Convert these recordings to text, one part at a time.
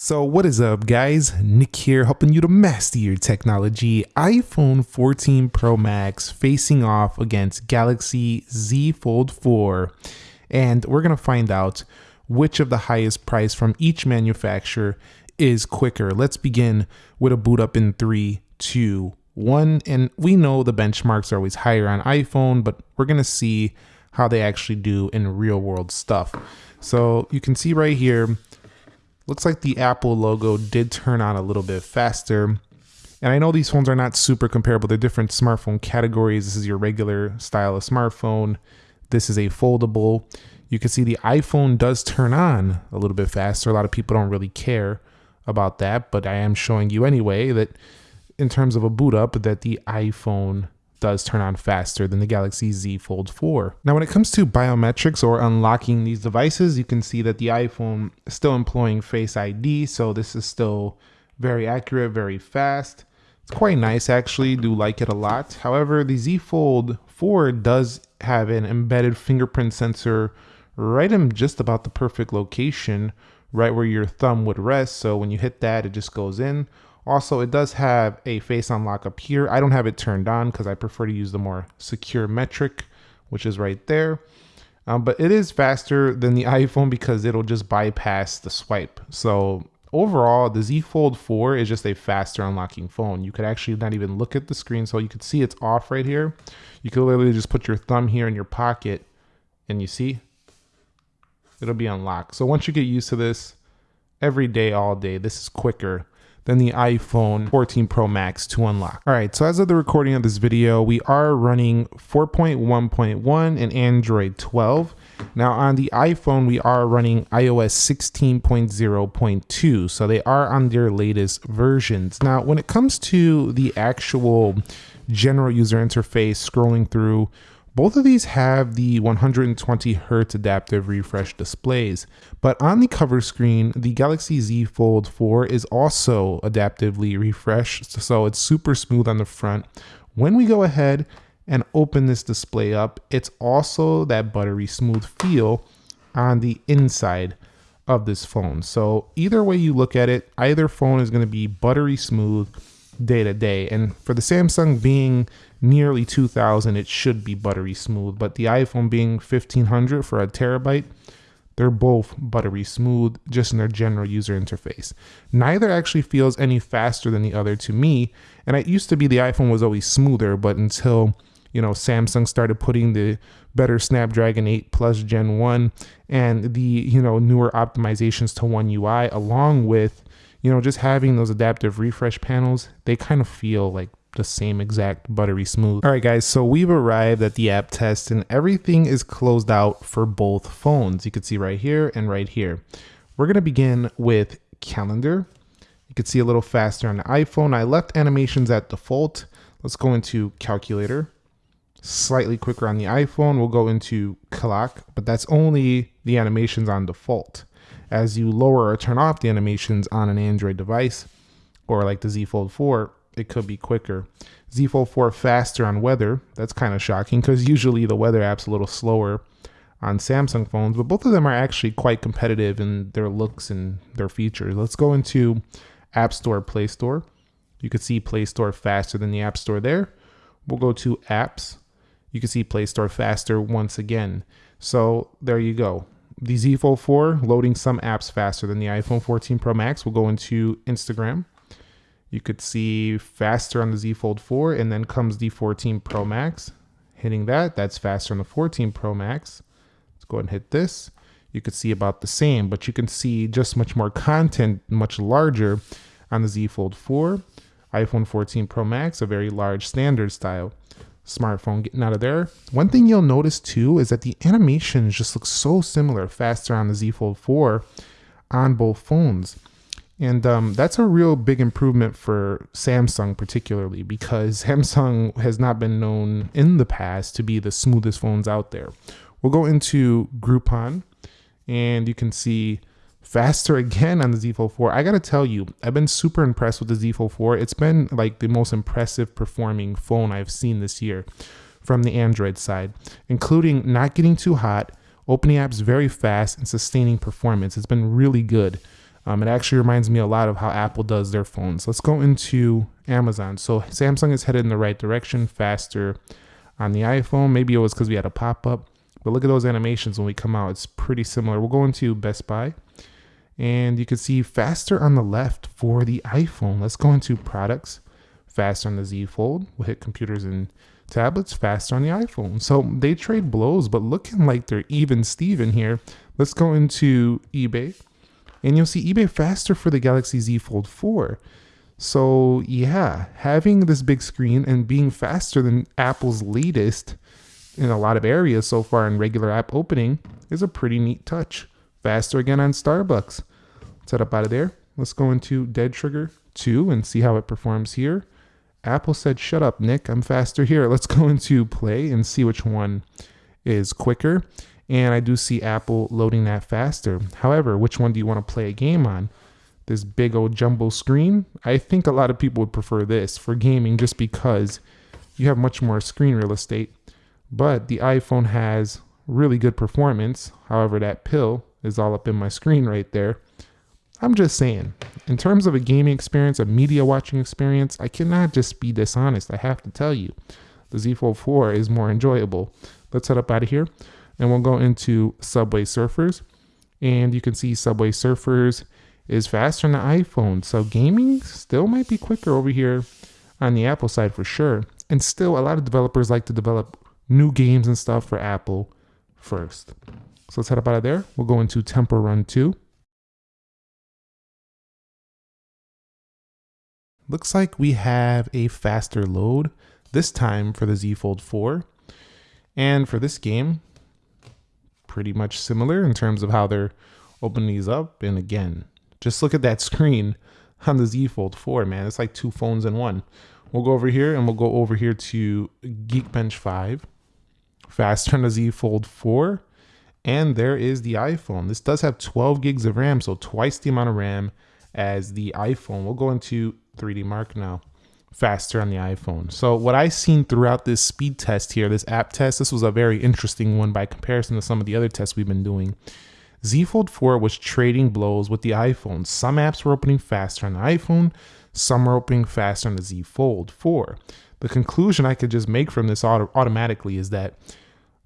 So what is up guys, Nick here helping you to master your technology. iPhone 14 Pro Max facing off against Galaxy Z Fold 4 and we're going to find out which of the highest price from each manufacturer is quicker. Let's begin with a boot up in three, two, one, and we know the benchmarks are always higher on iPhone but we're going to see how they actually do in real world stuff. So you can see right here Looks like the Apple logo did turn on a little bit faster. And I know these phones are not super comparable. They're different smartphone categories. This is your regular style of smartphone. This is a foldable. You can see the iPhone does turn on a little bit faster. A lot of people don't really care about that, but I am showing you anyway that in terms of a boot up that the iPhone does turn on faster than the Galaxy Z Fold 4. Now when it comes to biometrics or unlocking these devices, you can see that the iPhone is still employing Face ID, so this is still very accurate, very fast. It's quite nice actually, do like it a lot. However, the Z Fold 4 does have an embedded fingerprint sensor right in just about the perfect location, right where your thumb would rest. So when you hit that, it just goes in. Also, it does have a face unlock up here. I don't have it turned on because I prefer to use the more secure metric, which is right there. Um, but it is faster than the iPhone because it'll just bypass the swipe. So overall, the Z Fold 4 is just a faster unlocking phone. You could actually not even look at the screen. So you could see it's off right here. You could literally just put your thumb here in your pocket and you see it'll be unlocked. So once you get used to this every day, all day, this is quicker than the iPhone 14 Pro Max to unlock. All right, so as of the recording of this video, we are running 4.1.1 and Android 12. Now on the iPhone, we are running iOS 16.0.2, so they are on their latest versions. Now, when it comes to the actual general user interface scrolling through both of these have the 120 Hz adaptive refresh displays, but on the cover screen, the Galaxy Z Fold 4 is also adaptively refreshed, so it's super smooth on the front. When we go ahead and open this display up, it's also that buttery smooth feel on the inside of this phone. So either way you look at it, either phone is going to be buttery smooth day to day. And for the Samsung being nearly 2000, it should be buttery smooth. But the iPhone being 1500 for a terabyte, they're both buttery smooth just in their general user interface. Neither actually feels any faster than the other to me. And it used to be the iPhone was always smoother, but until you know Samsung started putting the better Snapdragon 8 Plus Gen 1 and the you know newer optimizations to One UI along with you know, just having those adaptive refresh panels, they kind of feel like the same exact buttery smooth. All right, guys, so we've arrived at the app test and everything is closed out for both phones. You can see right here and right here. We're gonna begin with calendar. You can see a little faster on the iPhone. I left animations at default. Let's go into calculator. Slightly quicker on the iPhone. We'll go into clock, but that's only the animations on default as you lower or turn off the animations on an Android device or like the Z Fold 4, it could be quicker. Z Fold 4 faster on weather. That's kind of shocking because usually the weather app's a little slower on Samsung phones, but both of them are actually quite competitive in their looks and their features. Let's go into App Store, Play Store. You can see Play Store faster than the App Store there. We'll go to Apps. You can see Play Store faster once again. So there you go the Z Fold 4 loading some apps faster than the iPhone 14 Pro Max. We'll go into Instagram. You could see faster on the Z Fold 4 and then comes the 14 Pro Max. Hitting that, that's faster on the 14 Pro Max. Let's go ahead and hit this. You could see about the same, but you can see just much more content, much larger on the Z Fold 4. iPhone 14 Pro Max, a very large standard style smartphone getting out of there. One thing you'll notice too is that the animations just look so similar, faster on the Z Fold 4 on both phones. And um, that's a real big improvement for Samsung, particularly because Samsung has not been known in the past to be the smoothest phones out there. We'll go into Groupon and you can see faster again on the Z Fold 4. I gotta tell you, I've been super impressed with the Z Fold 4. It's been like the most impressive performing phone I've seen this year from the Android side, including not getting too hot, opening apps very fast, and sustaining performance. It's been really good. Um, it actually reminds me a lot of how Apple does their phones. Let's go into Amazon. So Samsung is headed in the right direction, faster on the iPhone. Maybe it was because we had a pop up, but look at those animations when we come out. It's pretty similar. We'll go into Best Buy, and you can see faster on the left for the iPhone. Let's go into products, faster on the Z Fold. We'll hit computers and tablets, faster on the iPhone. So they trade blows, but looking like they're even Steven here. Let's go into eBay and you'll see eBay faster for the Galaxy Z Fold 4. So, yeah, having this big screen and being faster than Apple's latest in a lot of areas so far in regular app opening is a pretty neat touch. Faster again on Starbucks. Let's Set up out of there. Let's go into Dead Trigger 2 and see how it performs here. Apple said, Shut up, Nick. I'm faster here. Let's go into Play and see which one is quicker and I do see Apple loading that faster. However, which one do you want to play a game on? This big old jumbo screen? I think a lot of people would prefer this for gaming just because you have much more screen real estate. But the iPhone has really good performance. However, that pill is all up in my screen right there. I'm just saying, in terms of a gaming experience, a media watching experience, I cannot just be dishonest. I have to tell you, the Z Fold 4 is more enjoyable. Let's head up out of here and we'll go into Subway Surfers. And you can see Subway Surfers is faster on the iPhone. So gaming still might be quicker over here on the Apple side for sure. And still, a lot of developers like to develop new games and stuff for Apple first. So let's head up out of there. We'll go into Temple Run 2. Looks like we have a faster load, this time for the Z Fold 4. And for this game, pretty much similar in terms of how they're opening these up. And again, just look at that screen on the Z Fold 4, man. It's like two phones in one. We'll go over here and we'll go over here to Geekbench 5. Faster on the Z Fold 4. And there is the iPhone. This does have 12 gigs of RAM, so twice the amount of RAM as the iPhone. We'll go into 3D Mark now faster on the iPhone. So what I've seen throughout this speed test here, this app test, this was a very interesting one by comparison to some of the other tests we've been doing. Z Fold 4 was trading blows with the iPhone. Some apps were opening faster on the iPhone, some were opening faster on the Z Fold 4. The conclusion I could just make from this auto automatically is that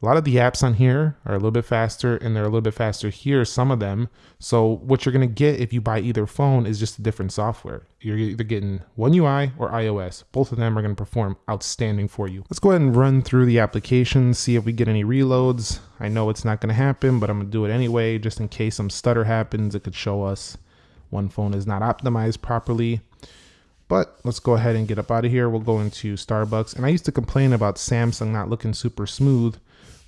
a lot of the apps on here are a little bit faster and they're a little bit faster here, some of them. So what you're going to get if you buy either phone is just a different software. You're either getting One UI or iOS. Both of them are going to perform outstanding for you. Let's go ahead and run through the application, see if we get any reloads. I know it's not going to happen, but I'm to do it anyway, just in case some stutter happens. It could show us one phone is not optimized properly. But let's go ahead and get up out of here. We'll go into Starbucks. And I used to complain about Samsung not looking super smooth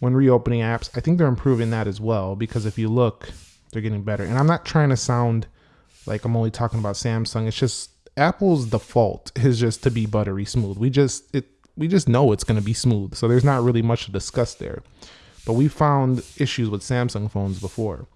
when reopening apps. I think they're improving that as well because if you look, they're getting better. And I'm not trying to sound like I'm only talking about Samsung. It's just Apple's default is just to be buttery smooth. We just it we just know it's going to be smooth. So there's not really much to discuss there. But we found issues with Samsung phones before,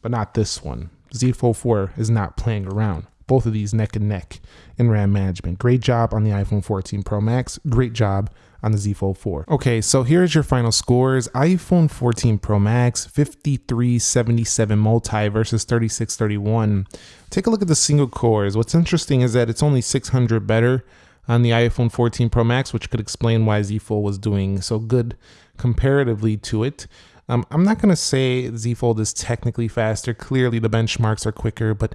but not this one. Z Fold 4 is not playing around. Both of these neck and neck in RAM management. Great job on the iPhone 14 Pro Max. Great job on the Z Fold 4. Okay, so here's your final scores. iPhone 14 Pro Max, 5377 multi versus 3631. Take a look at the single cores. What's interesting is that it's only 600 better on the iPhone 14 Pro Max, which could explain why Z Fold was doing so good comparatively to it. Um, I'm not going to say Z Fold is technically faster. Clearly, the benchmarks are quicker, but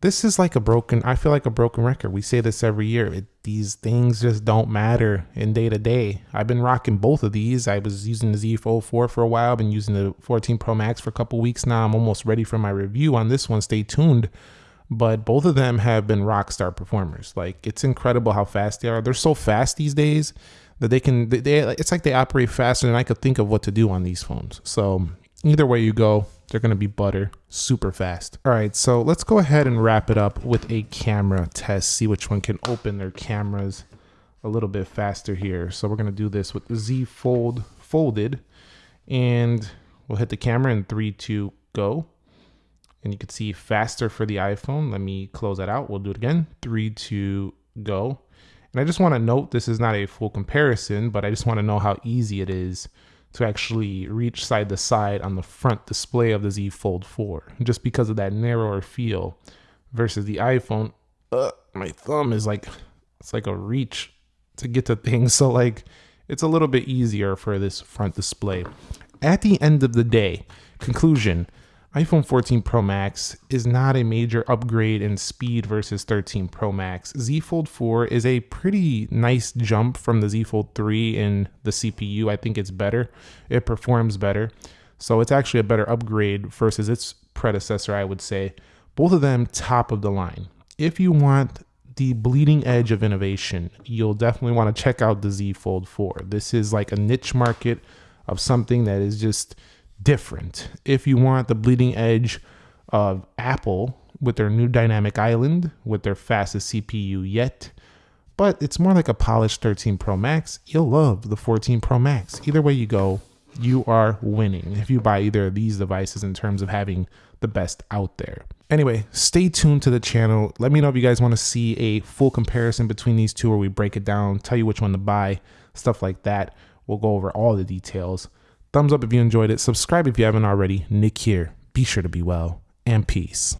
this is like a broken i feel like a broken record. We say this every year. It, these things just don't matter in day to day i've been rocking both of these. I was using the z fold 4 for a while. Been using the 14 pro max for a couple weeks now. I'm almost ready for my review on this one. Stay tuned. But both of them have been rock star performers. Like it's incredible how fast they are. They're so fast these days that they can they, they it's like they operate faster than i could think of what to do on these phones. So either way you go they're going to be butter super fast. All right, so let's go ahead and wrap it up with a camera test, see which one can open their cameras a little bit faster here. So we're going to do this with the Z Fold folded and we'll hit the camera in three, two, go. And you can see faster for the iPhone. Let me close that out. We'll do it again. Three, two, go. And I just want to note this is not a full comparison, but I just want to know how easy it is to actually reach side to side on the front display of the Z Fold 4 just because of that narrower feel versus the iPhone. Uh, my thumb is like it's like a reach to get to things. So like it's a little bit easier for this front display. At the end of the day, conclusion, iPhone 14 Pro Max is not a major upgrade in speed versus 13 Pro Max. Z Fold 4 is a pretty nice jump from the Z Fold 3 in the CPU. I think it's better. It performs better. So it's actually a better upgrade versus its predecessor, I would say. Both of them top of the line. If you want the bleeding edge of innovation, you'll definitely want to check out the Z Fold 4. This is like a niche market of something that is just different. If you want the bleeding edge of Apple with their new dynamic island, with their fastest CPU yet, but it's more like a polished 13 Pro Max, you'll love the 14 Pro Max. Either way you go, you are winning if you buy either of these devices in terms of having the best out there. Anyway, stay tuned to the channel. Let me know if you guys want to see a full comparison between these two where we break it down, tell you which one to buy, stuff like that. We'll go over all the details. Thumbs up if you enjoyed it. Subscribe if you haven't already. Nick here. Be sure to be well and peace.